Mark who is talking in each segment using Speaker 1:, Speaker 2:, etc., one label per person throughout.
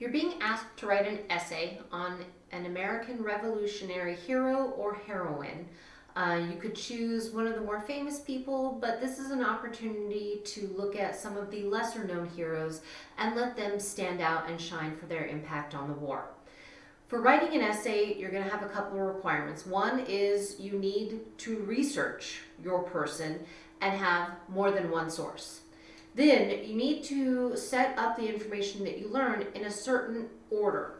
Speaker 1: You're being asked to write an essay on an American Revolutionary hero or heroine. Uh, you could choose one of the more famous people, but this is an opportunity to look at some of the lesser known heroes and let them stand out and shine for their impact on the war. For writing an essay, you're going to have a couple of requirements. One is you need to research your person and have more than one source. Then you need to set up the information that you learn in a certain order.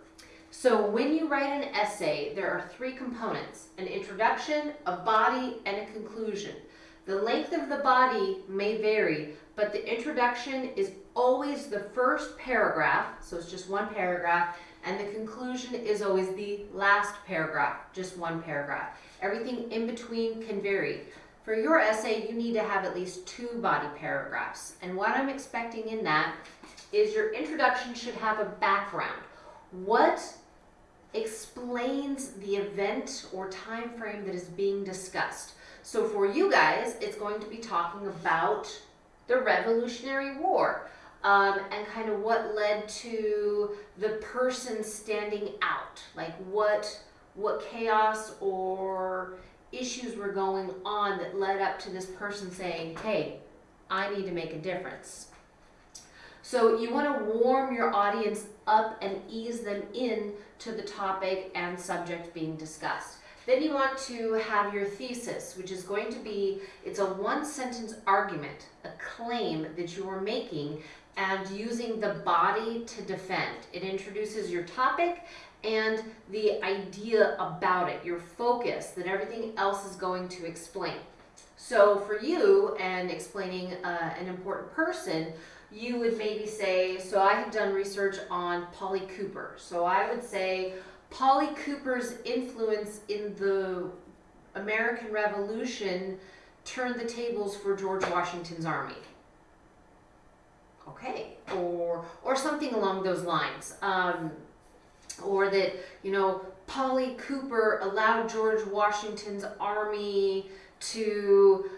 Speaker 1: So when you write an essay, there are three components, an introduction, a body, and a conclusion. The length of the body may vary, but the introduction is always the first paragraph, so it's just one paragraph, and the conclusion is always the last paragraph, just one paragraph. Everything in between can vary. For your essay, you need to have at least two body paragraphs. And what I'm expecting in that is your introduction should have a background. What explains the event or time frame that is being discussed? So for you guys, it's going to be talking about the Revolutionary War um, and kind of what led to the person standing out. Like what, what chaos or issues were going on that led up to this person saying, hey, I need to make a difference. So you want to warm your audience up and ease them in to the topic and subject being discussed. Then you want to have your thesis, which is going to be, it's a one sentence argument, a claim that you are making and using the body to defend. It introduces your topic and the idea about it, your focus, that everything else is going to explain. So for you and explaining uh, an important person, you would maybe say, so I have done research on Polly Cooper. So I would say Polly Cooper's influence in the American Revolution turned the tables for George Washington's army. Okay, or, or something along those lines. Um, or that, you know, Polly Cooper allowed George Washington's army to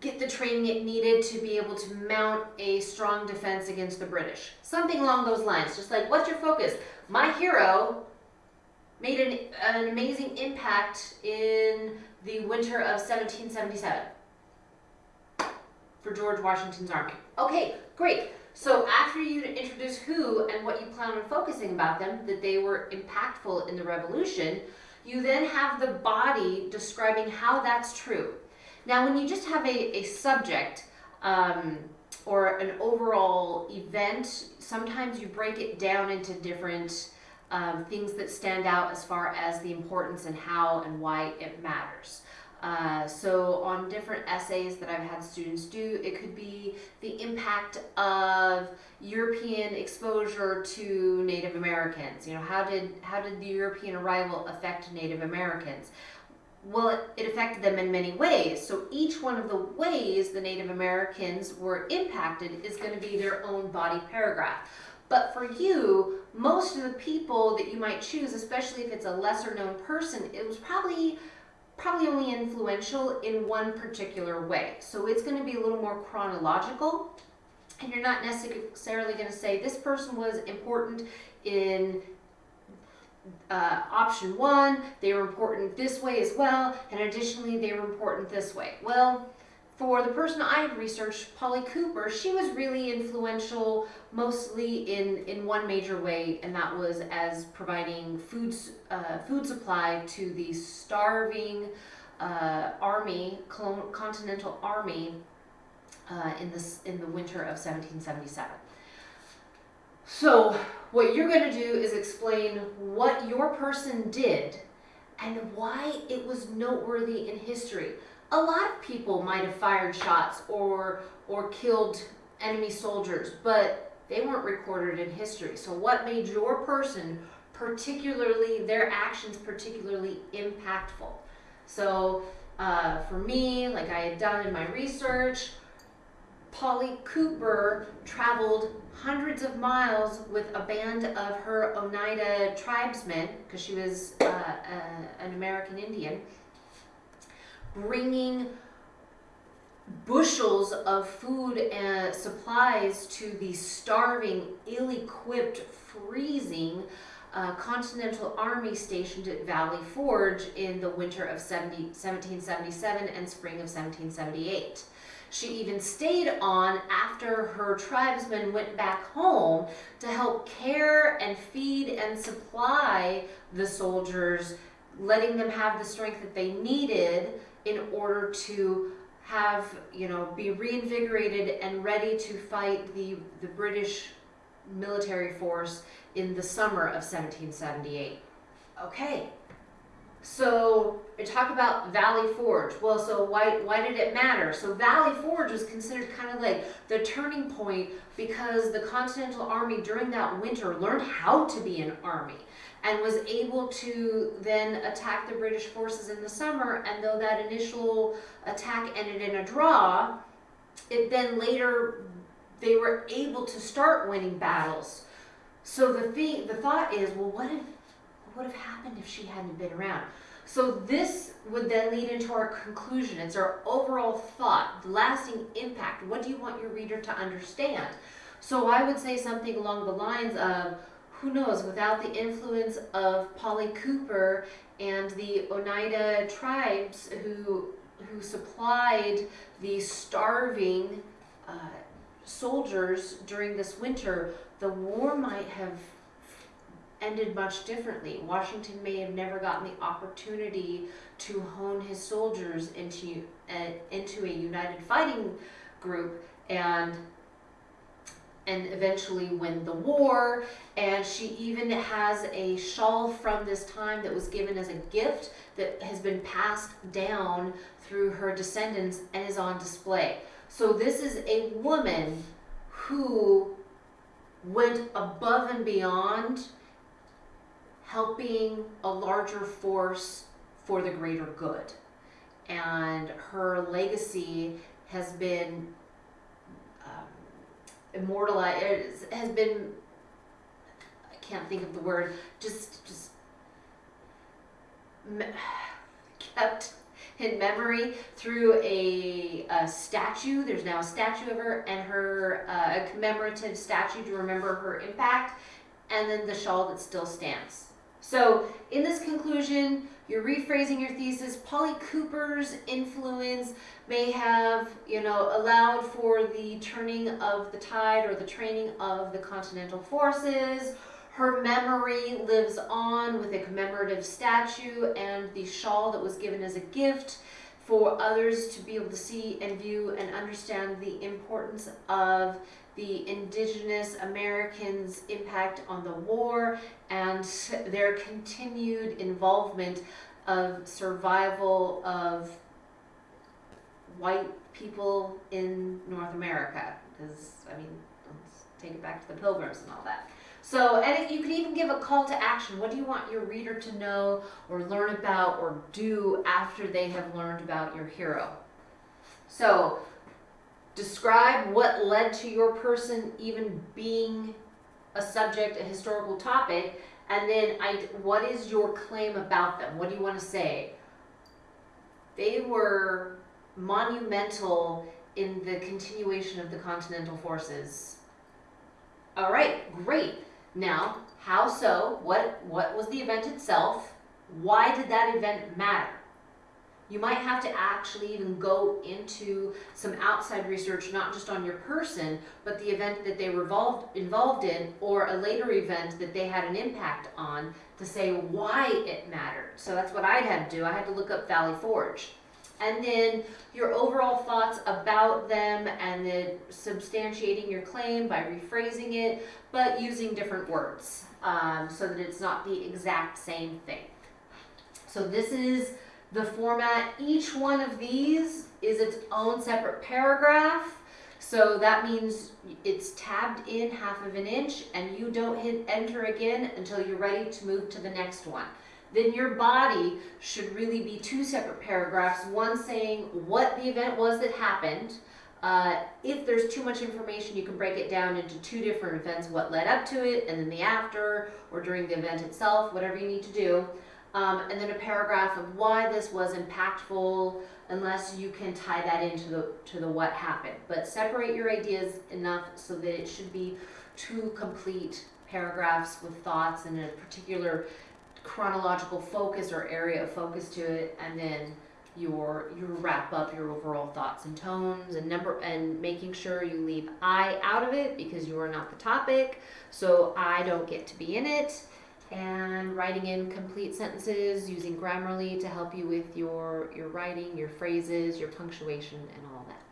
Speaker 1: get the training it needed to be able to mount a strong defense against the British. Something along those lines. Just like, what's your focus? My hero made an, an amazing impact in the winter of 1777 for George Washington's army. Okay, great. So after you introduce who and what you plan on focusing about them, that they were impactful in the revolution, you then have the body describing how that's true. Now when you just have a, a subject um, or an overall event, sometimes you break it down into different um, things that stand out as far as the importance and how and why it matters. Uh, so on different essays that I've had students do, it could be the impact of European exposure to Native Americans. You know, how did, how did the European arrival affect Native Americans? Well, it, it affected them in many ways. So each one of the ways the Native Americans were impacted is going to be their own body paragraph. But for you, most of the people that you might choose, especially if it's a lesser known person, it was probably probably only influential in one particular way. So it's going to be a little more chronological and you're not necessarily going to say this person was important in uh, option one, they were important this way as well, and additionally they were important this way. Well, for the person I've researched, Polly Cooper, she was really influential mostly in, in one major way, and that was as providing food, uh, food supply to the starving uh, army, Continental Army, uh, in, this, in the winter of 1777. So what you're going to do is explain what your person did and why it was noteworthy in history a lot of people might have fired shots or or killed enemy soldiers, but they weren't recorded in history. So what made your person particularly, their actions particularly impactful? So uh, for me, like I had done in my research, Polly Cooper traveled hundreds of miles with a band of her Oneida tribesmen, because she was uh, uh, an American Indian, bringing bushels of food and supplies to the starving, ill-equipped, freezing uh, Continental Army stationed at Valley Forge in the winter of 70, 1777 and spring of 1778. She even stayed on after her tribesmen went back home to help care and feed and supply the soldiers, letting them have the strength that they needed in order to have, you know, be reinvigorated and ready to fight the, the British military force in the summer of 1778. Okay, so we talk about Valley Forge. Well, so why why did it matter? So Valley Forge was considered kind of like the turning point because the Continental Army during that winter learned how to be an army and was able to then attack the British forces in the summer. And though that initial attack ended in a draw, it then later they were able to start winning battles. So the thing, the thought is, well, what if what would have happened if she hadn't been around? So this would then lead into our conclusion. It's our overall thought, lasting impact. What do you want your reader to understand? So I would say something along the lines of, who knows, without the influence of Polly Cooper and the Oneida tribes who, who supplied the starving uh, soldiers during this winter, the war might have ended much differently. Washington may have never gotten the opportunity to hone his soldiers into uh, into a united fighting group and and eventually win the war. And she even has a shawl from this time that was given as a gift that has been passed down through her descendants and is on display. So this is a woman who went above and beyond helping a larger force for the greater good. And her legacy has been immortalized, has been, I can't think of the word, just, just kept in memory through a, a, statue. There's now a statue of her and her, uh, a commemorative statue to remember her impact, and then the shawl that still stands. So in this conclusion, you're rephrasing your thesis. Polly Cooper's influence may have, you know, allowed for the turning of the tide or the training of the continental forces. Her memory lives on with a commemorative statue and the shawl that was given as a gift for others to be able to see and view and understand the importance of the indigenous Americans' impact on the war and their continued involvement of survival of white people in North America. Because, I mean, let's take it back to the pilgrims and all that. So, and you can even give a call to action. What do you want your reader to know or learn about or do after they have learned about your hero? So, Describe what led to your person even being a subject, a historical topic, and then I, what is your claim about them? What do you want to say? They were monumental in the continuation of the Continental Forces. All right, great. Now, how so? What, what was the event itself? Why did that event matter? you might have to actually even go into some outside research, not just on your person, but the event that they were involved, involved in or a later event that they had an impact on to say why it mattered. So that's what I'd had to do. I had to look up Valley Forge. And then your overall thoughts about them and then substantiating your claim by rephrasing it, but using different words um, so that it's not the exact same thing. So this is the format. Each one of these is its own separate paragraph. So that means it's tabbed in half of an inch and you don't hit enter again until you're ready to move to the next one. Then your body should really be two separate paragraphs, one saying what the event was that happened. Uh, if there's too much information, you can break it down into two different events, what led up to it, and then the after, or during the event itself, whatever you need to do um, and then a paragraph of why this was impactful unless you can tie that into the to the what happened. But separate your ideas enough so that it should be two complete paragraphs with thoughts and a particular chronological focus or area of focus to it, and then your you wrap up your overall thoughts and tones and number and making sure you leave I out of it because you are not the topic, so I don't get to be in it. And writing in complete sentences using Grammarly to help you with your your writing, your phrases, your punctuation, and all that.